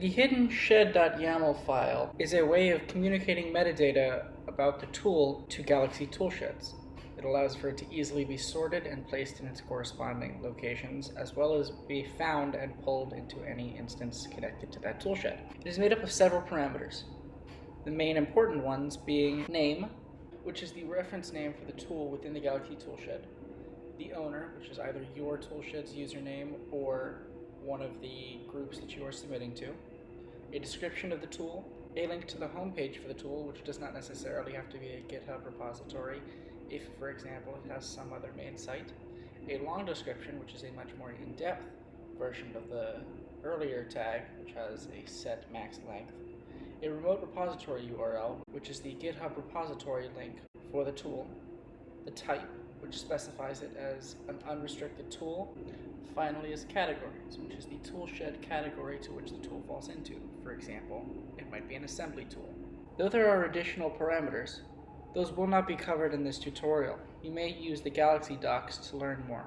The hidden shed.yaml file is a way of communicating metadata about the tool to Galaxy Toolsheds. It allows for it to easily be sorted and placed in its corresponding locations, as well as be found and pulled into any instance connected to that toolshed. It is made up of several parameters. The main important ones being name, which is the reference name for the tool within the Galaxy Toolshed, the owner, which is either your toolshed's username or one of the groups that you are submitting to, a description of the tool, a link to the homepage for the tool, which does not necessarily have to be a GitHub repository if, for example, it has some other main site, a long description, which is a much more in-depth version of the earlier tag, which has a set max length, a remote repository URL, which is the GitHub repository link for the tool, the type, which specifies it as an unrestricted tool, finally is categories, which is the toolshed category to which the tool falls into. For example, it might be an assembly tool. Though there are additional parameters, those will not be covered in this tutorial. You may use the Galaxy docs to learn more.